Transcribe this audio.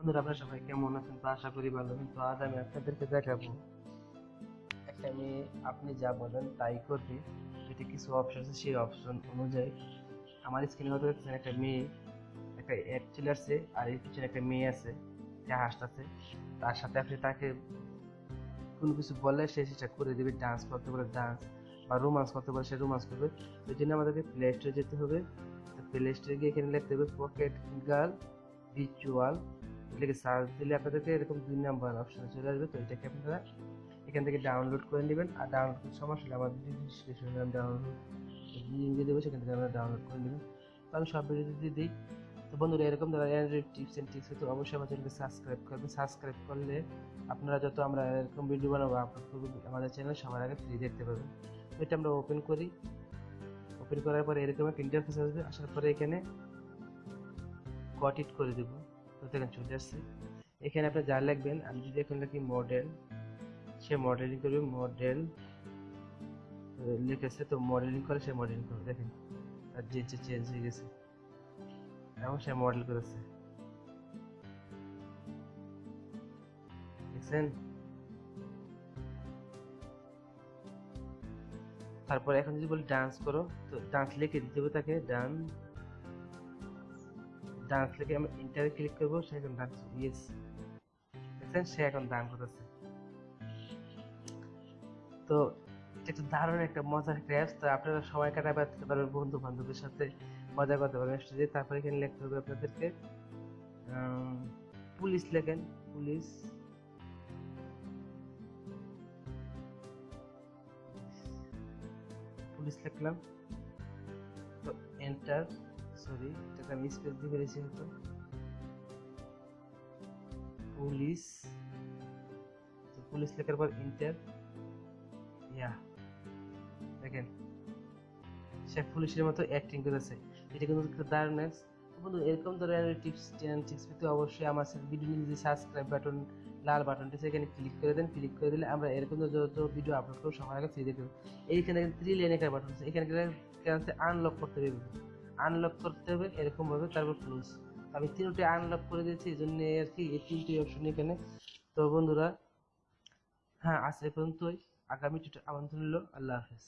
বন্ধুরা, আপনারা সবাই কেমন আছেন? তো আশা করি ভালো তো আজ আমি আপনাদেরকে দেখাবো। একটা মেয়ে আপনি যা বলেন তাই করবে। যেটা কিছু অপশন আছে। সেই অপশন অনুযায়ী আমার স্ক্রিনে হয়তো দেখছেন একটা মেয়ে, একটা অ্যাড চলে আসছে আর এর পিছনে একটা মেয়ে আছে, যে হাসতেছে। তার সাথে আপনি তাকে কোনো কিছু বললে সে সেটা করে দেবে। ডান্স করতে বলে ডান্স বা রোমান্স করতে বলে, সে রোমান্স করবে। এই জন্য আমাদেরকে প্লে স্টোরে যেতে হবে। প্লে স্টোরে গিয়ে এখানে লিখতে হবে পকেট গার্ল ভিচুয়াল লিখে সার্চ দিলে আপনাদেরকে এরকম দুই নাম্বার অপশন চলে আসবে। তো এটাকে আপনারা এখান থেকে ডাউনলোড করে নেবেন। আর ডাউনলোড করতে সমস্যা হলে আমার ডিসক্রিপশনে আমি ডাউনলোড লিঙ্ক দেবো, সেখান থেকে আপনারা ডাউনলোড করে নেবেন। তো আমি সব ভিডিও দিয়ে দিই। তো বন্ধুরা, এরকম ধরনের অ্যান্ড্রয়েড টিপস অ্যান্ড টিপস তো অবশ্যই আমার চ্যানেলকে সাবস্ক্রাইব করবেন। সাবস্ক্রাইব করলে আপনারা যত আমরা এরকম ভিডিও বানাবো আপলোড করব, আমাদের চ্যানেল সবার আগে ফ্রি দেখতে পাবেন। এটা আমরা ওপেন করি। ওপেন করার পরে এরকম একটা ইন্টারফেস আসবে। আসার পরে এখানে কট ইট করে দেবো। তো দেখেন চলে আসছে। এখানে আপনি যা লিখবেন, আমি যদি এখন লিখি মডেল সে মডেলিং করবে মডেল লিখেছে, তো মডেলিং করে সে মডেলিং করবে, দেখেন। আর যে যে চেঞ্জ হয়ে গেছে, এবং সে মডেল করেছে। দেখছেন? তারপর এখন যদি বলি ডান্স করো, তো ডান্স লিখে দিতে হবে তাকে ডান লিখে আমি ইন্টারে ক্লিক করব, সে এখন ডান্স ইয়েস দেখছেন? সে এখন ডান্স করতেছে। তো একটা দারুণ একটা মজার একটা অ্যাপস তো আপনারা সময় কাটাতে পারবেন বন্ধু বান্ধবের সাথে। মজা করতে পারবেন স্টেজে তারপরে এখানে লিখতে হবে আপনাদেরকে পুলিশ লেখেন। পুলিশ। পুলিশ লিখলাম। তো এন্টার সরি, এটাকে আমি স্পেস দিয়ে ফেলেছি হয়তো। পুলিশ, তো পুলিশ লেখার পর ইন্টার ইয়া, দেখেন, সে পুলিশের মতো অ্যাক্টিং করেছে। এটা কিন্তু দারুণ বন্ধু, এরকম ধরনের টিপস টিপস পেতে অবশ্যই আমার ভিডিও যে সাবস্ক্রাইব বাটন লাল বাটনটি সেখানে ক্লিক করে দেন। ক্লিক করে দিলে আমরা এরকম যত ভিডিও আপলোড করব, সবার আগে ফ্রি দেখতে এইখানে থ্রি লেন একটা বাটন আছে। এখানে গেলে আনলক করতে হবে। আনলক করতে হবে এরকম ভাবে তারপর ক্লোজ আমি তিনটে আনলক করে দিয়েছি, এই জন্য আর কি এই তিনটি অপশন এখানে। তো বন্ধুরা হ্যাঁ আজ পর্যন্তই। আগামী আমন্ত্রণ হলো আল্লাহ হাফেজ।